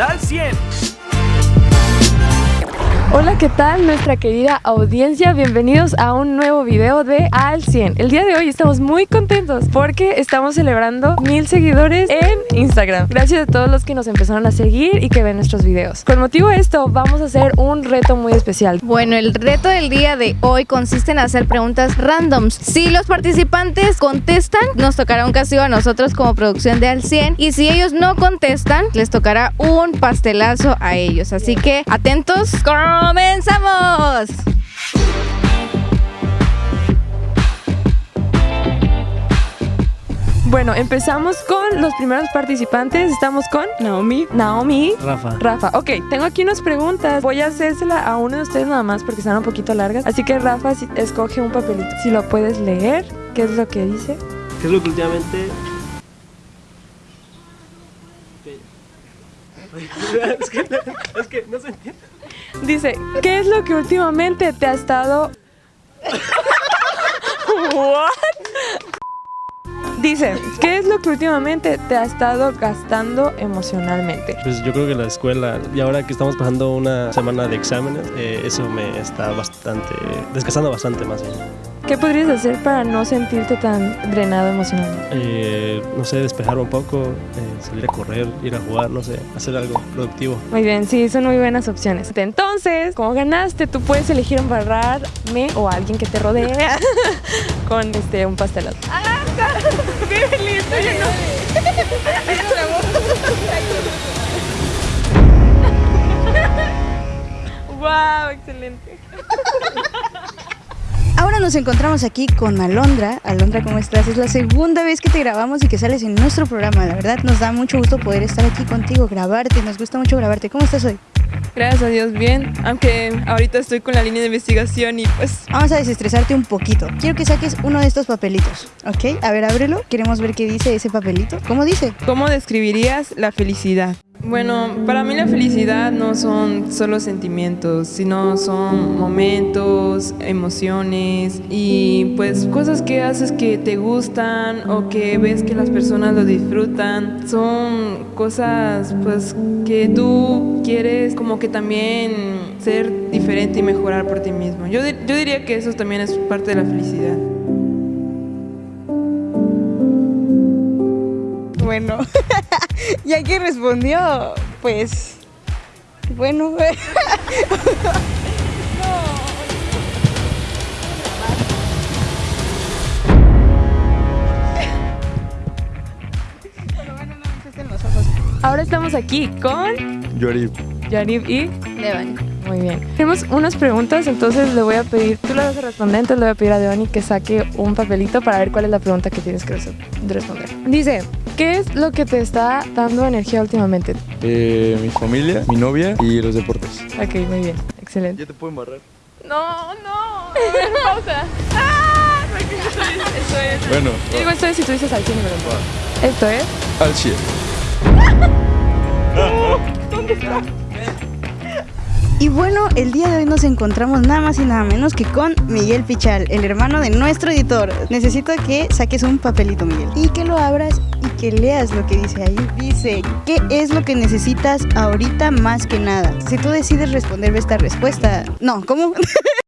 al 100. Hola, ¿qué tal nuestra querida audiencia? Bienvenidos a un nuevo video de Al 100. El día de hoy estamos muy contentos porque estamos celebrando mil seguidores en Instagram. Gracias a todos los que nos empezaron a seguir y que ven nuestros videos. Con motivo de esto, vamos a hacer un reto muy especial. Bueno, el reto del día de hoy consiste en hacer preguntas randoms. Si los participantes contestan, nos tocará un castigo a nosotros como producción de Al 100 y si ellos no contestan, les tocará un pastelazo a ellos. Así que atentos, ¡comenzamos! Bueno, empezamos con los primeros participantes. Estamos con Naomi. Naomi. Rafa. Rafa, ok, tengo aquí unas preguntas. Voy a hacérsela a uno de ustedes nada más porque están un poquito largas. Así que Rafa, si- escoge un papelito. Si lo puedes leer, ¿qué es lo que dice? ¿Qué es lo que últimamente... es, que, es que no se entiende. Dice, ¿qué es lo que últimamente te ha estado... What? Dice, ¿qué es lo que últimamente te ha estado gastando emocionalmente? Pues yo creo que la escuela, y ahora que estamos pasando una semana de exámenes, eh, eso me está bastante, desgastando bastante más bien. ¿Qué podrías hacer para no sentirte tan drenado emocionalmente? Eh, no sé, despejar un poco, eh, salir a correr, ir a jugar, no sé, hacer algo productivo. Muy bien, sí, son muy buenas opciones. Entonces, como ganaste, tú puedes elegir embarrarme o a alguien que te rodee con este un pastelazo. ¡Qué feliz! Oye, no. ¡Wow! Excelente. Ahora nos encontramos aquí con Alondra. Alondra, ¿cómo estás? Es la segunda vez que te grabamos y que sales en nuestro programa. La verdad, nos da mucho gusto poder estar aquí contigo, grabarte. Nos gusta mucho grabarte. ¿Cómo estás hoy? Gracias a Dios, bien. Aunque ahorita estoy con la línea de investigación y pues Vamos a desestresarte un poquito. Quiero que saques uno de estos papelitos, ¿ok? A ver, ábrelo. Queremos ver qué dice ese papelito. ¿Cómo dice? ¿cómo describirías la felicidad? Bueno, para mí la felicidad no son solo sentimientos, sino son momentos, emociones y pues cosas que haces que te gustan o que ves que las personas lo disfrutan. Son cosas pues que tú quieres como que también ser diferente y mejorar por ti mismo. Yo, yo diría que eso también es parte de la felicidad. Bueno, ya que respondió, pues... Bueno, Ahora estamos aquí con Yori, Yarib y Devani. Muy bien. Tenemos unas preguntas, entonces le voy a pedir, tú le vas a responder, entonces le voy a pedir a Devani que saque un papelito para ver cuál es la pregunta que tienes que responder. Dice, ¿qué es lo que te está dando energía últimamente? eh, mi familia, mi novia y los deportes. Ok, muy bien, excelente. Ya te puedo embarrar. No, no, pausa. ¡Ah! Esto es. Bueno, Yo digo esto es si tú dices al 100 y me lo pongo. Esto es. al 100. Y bueno, el día de hoy nos encontramos nada más y nada menos que con Miguel Pichal, el hermano de nuestro editor. Necesito que saques un papelito, Miguel, y que lo abras y que leas lo que dice ahí. Dice, ¿qué es lo que necesitas ahorita más que nada? Si tú decides responderme esta respuesta... No, ¿cómo?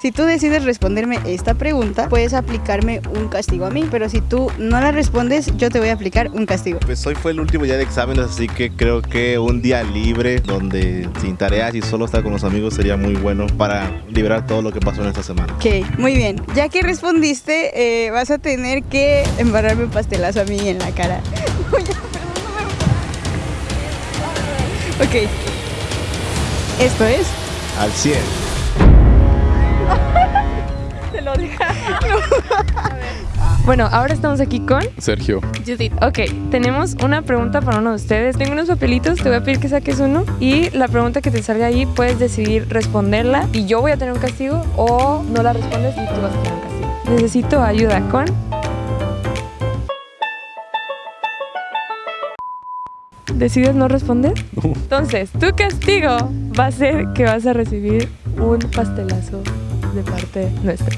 Si tú decides responderme esta pregunta, puedes aplicarme un castigo a mí, pero si tú no la respondes, yo te voy a aplicar un castigo. Pues hoy fue el último día de exámenes, así que creo que un día libre donde sin tareas y solo estar con los amigos sería muy bueno para liberar todo lo que pasó en esta semana. Ok, muy bien. Ya que respondiste, eh, vas a tener que embarrarme un pastelazo a mí en la cara. ok. Esto es. Al 100. Bueno, ahora estamos aquí con Sergio. Judith. Ok, tenemos una pregunta para uno de ustedes. Tengo unos papelitos, te voy a pedir que saques uno y la pregunta que te salga ahí puedes decidir responderla y yo voy a tener un castigo o no la respondes y tú vas a tener un castigo. Necesito ayuda con... ¿Decides no responder? Entonces, tu castigo va a ser que vas a recibir un pastelazo de parte nuestra.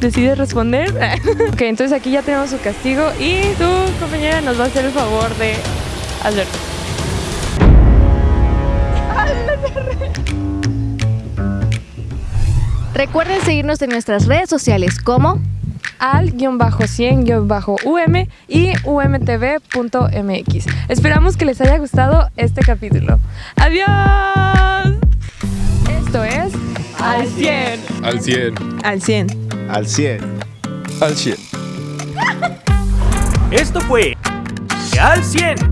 ¿Decides responder? ok, entonces aquí ya tenemos su castigo y tu compañera nos va a hacer el favor de hacerlo. Recuerden seguirnos en nuestras redes sociales como al-100-um y umtv.mx. Esperamos que les haya gustado este capítulo. ¡Adiós! Esto es Al 100. Al 100. Al 100. Al 100. Al 100. Esto fue Al 100.